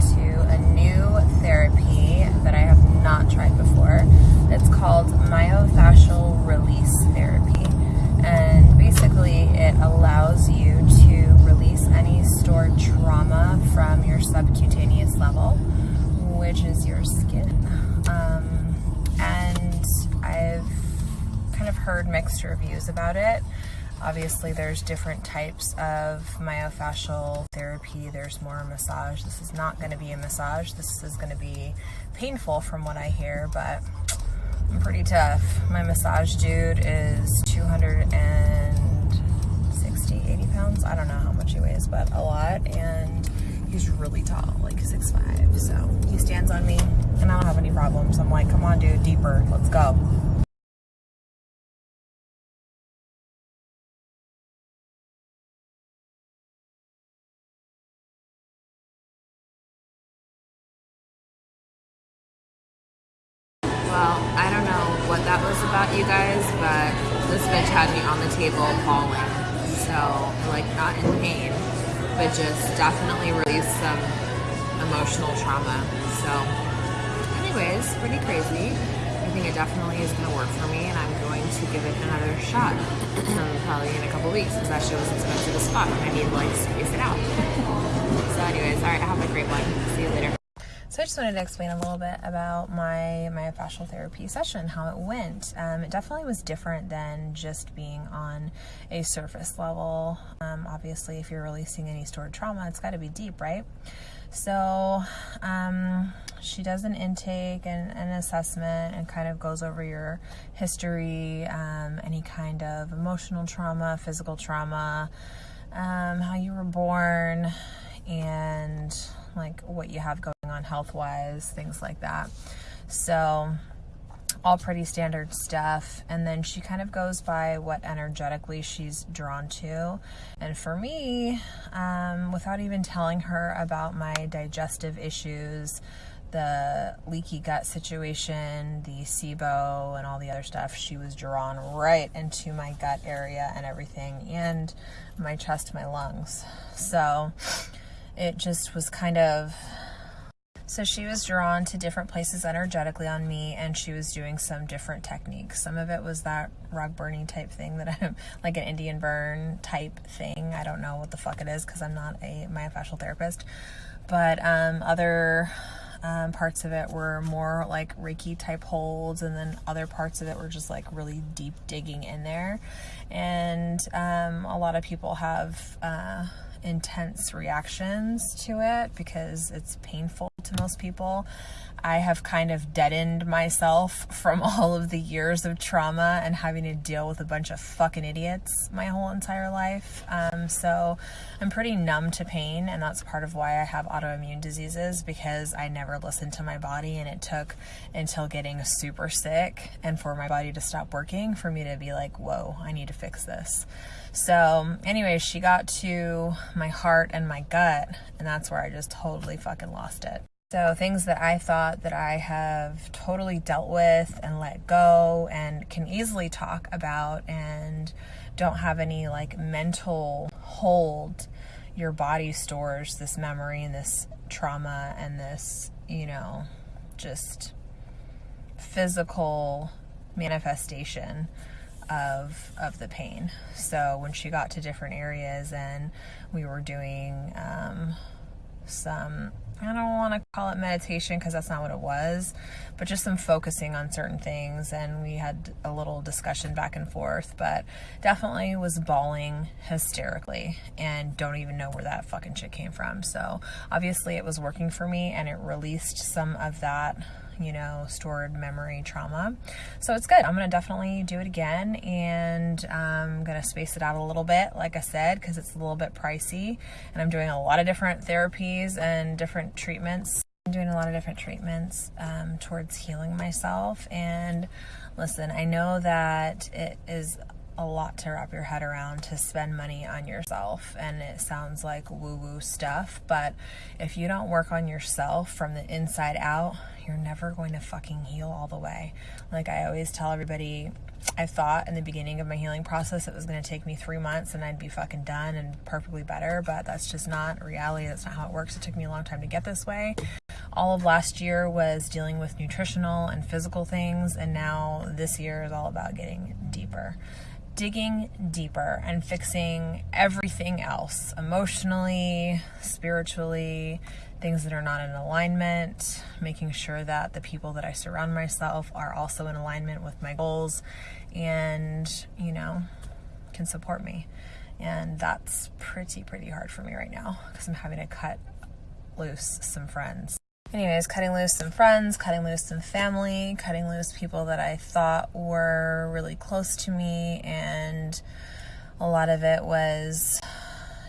to a new therapy that I have not tried before. It's called myofascial release therapy. And basically, it allows you to release any stored trauma from your subcutaneous level, which is your skin. Um, and I've kind of heard mixed reviews about it. Obviously, there's different types of myofascial therapy. There's more massage. This is not going to be a massage. This is going to be painful from what I hear, but I'm pretty tough. My massage dude is 260, 80 pounds. I don't know how much he weighs, but a lot. And he's really tall, like 6'5". So he stands on me and I don't have any problems. I'm like, come on, dude, deeper. Let's go. Well, I don't know what that was about, you guys, but this bitch had me on the table bawling. So, like, not in pain, but just definitely released some emotional trauma. So, anyways, pretty crazy. I think it definitely is going to work for me, and I'm going to give it another shot. probably in a couple weeks, because that shit was expensive as fuck, and I need to, like, space it out. so, anyways, alright, have a great one. See you later. So I just wanted to explain a little bit about my myofascial therapy session, how it went. Um, it definitely was different than just being on a surface level. Um, obviously, if you're releasing any stored trauma, it's got to be deep, right? So um, she does an intake and an assessment and kind of goes over your history, um, any kind of emotional trauma, physical trauma, um, how you were born, and like what you have going on health wise, things like that. So, all pretty standard stuff. And then she kind of goes by what energetically she's drawn to. And for me, um, without even telling her about my digestive issues, the leaky gut situation, the SIBO, and all the other stuff, she was drawn right into my gut area and everything, and my chest, my lungs. So, it just was kind of so she was drawn to different places energetically on me and she was doing some different techniques. Some of it was that rug burning type thing that I'm like an Indian burn type thing. I don't know what the fuck it is because I'm not a myofascial therapist. But um, other um, parts of it were more like Reiki type holds, and then other parts of it were just like really deep digging in there. And um, a lot of people have. Uh, intense reactions to it because it's painful to most people. I have kind of deadened myself from all of the years of trauma and having to deal with a bunch of fucking idiots my whole entire life. Um, so I'm pretty numb to pain, and that's part of why I have autoimmune diseases because I never listened to my body, and it took until getting super sick and for my body to stop working for me to be like, whoa, I need to fix this. So, anyway, she got to my heart and my gut, and that's where I just totally fucking lost it. So things that I thought that I have totally dealt with and let go and can easily talk about and don't have any like mental hold your body stores this memory and this trauma and this, you know, just physical manifestation of of the pain. So when she got to different areas and we were doing um, some I don't want to call it meditation because that's not what it was, but just some focusing on certain things. And we had a little discussion back and forth, but definitely was bawling hysterically and don't even know where that fucking shit came from. So obviously it was working for me and it released some of that you know, stored memory trauma. So it's good. I'm going to definitely do it again and I'm um, going to space it out a little bit, like I said, because it's a little bit pricey. And I'm doing a lot of different therapies and different treatments. I'm doing a lot of different treatments um, towards healing myself. And listen, I know that it is a lot to wrap your head around to spend money on yourself and it sounds like woo woo stuff but if you don't work on yourself from the inside out you're never going to fucking heal all the way. Like i always tell everybody i thought in the beginning of my healing process it was going to take me three months and i'd be fucking done and perfectly better but that's just not reality. That's not how it works. It took me a long time to get this way. All of last year was dealing with nutritional and physical things and now this year is all about getting deeper digging deeper and fixing everything else emotionally, spiritually, things that are not in alignment, making sure that the people that I surround myself are also in alignment with my goals and, you know, can support me. And that's pretty, pretty hard for me right now because I'm having to cut loose some friends anyways, cutting loose some friends, cutting loose some family, cutting loose people that I thought were really close to me, and a lot of it was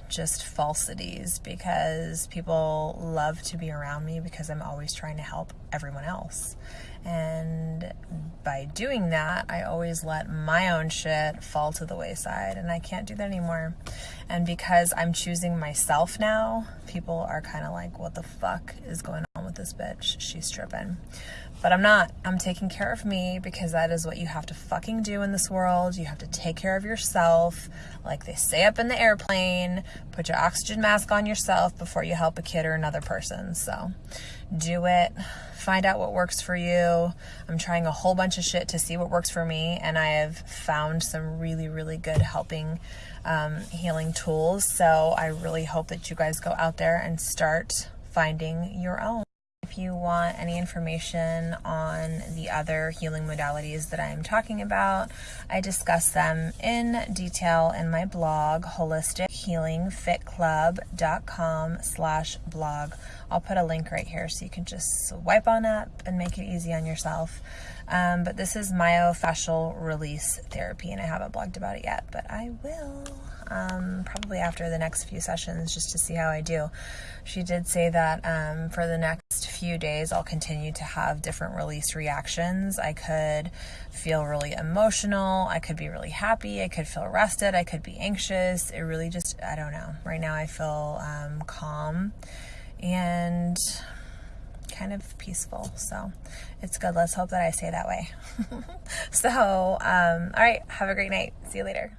just falsities because people love to be around me because I'm always trying to help everyone else. And by doing that, I always let my own shit fall to the wayside, and I can't do that anymore. And because I'm choosing myself now, people are kind of like, what the fuck is going with this bitch? She's tripping. But I'm not. I'm taking care of me because that is what you have to fucking do in this world. You have to take care of yourself. Like they say up in the airplane, put your oxygen mask on yourself before you help a kid or another person. So do it. Find out what works for you. I'm trying a whole bunch of shit to see what works for me, and I have found some really, really good helping um, healing tools. So I really hope that you guys go out there and start finding your own. You want any information on the other healing modalities that I am talking about, I discuss them in detail in my blog, holistichealingfitclub.com slash blog. I'll put a link right here so you can just swipe on up and make it easy on yourself. Um, but this is myofascial release therapy, and I haven't blogged about it yet, but I will um, probably after the next few sessions just to see how I do. She did say that um, for the next few days, I'll continue to have different release reactions. I could feel really emotional. I could be really happy. I could feel rested. I could be anxious. It really just, I don't know. Right now, I feel um, calm and kind of peaceful. So it's good. Let's hope that I stay that way. so, um, all right. Have a great night. See you later.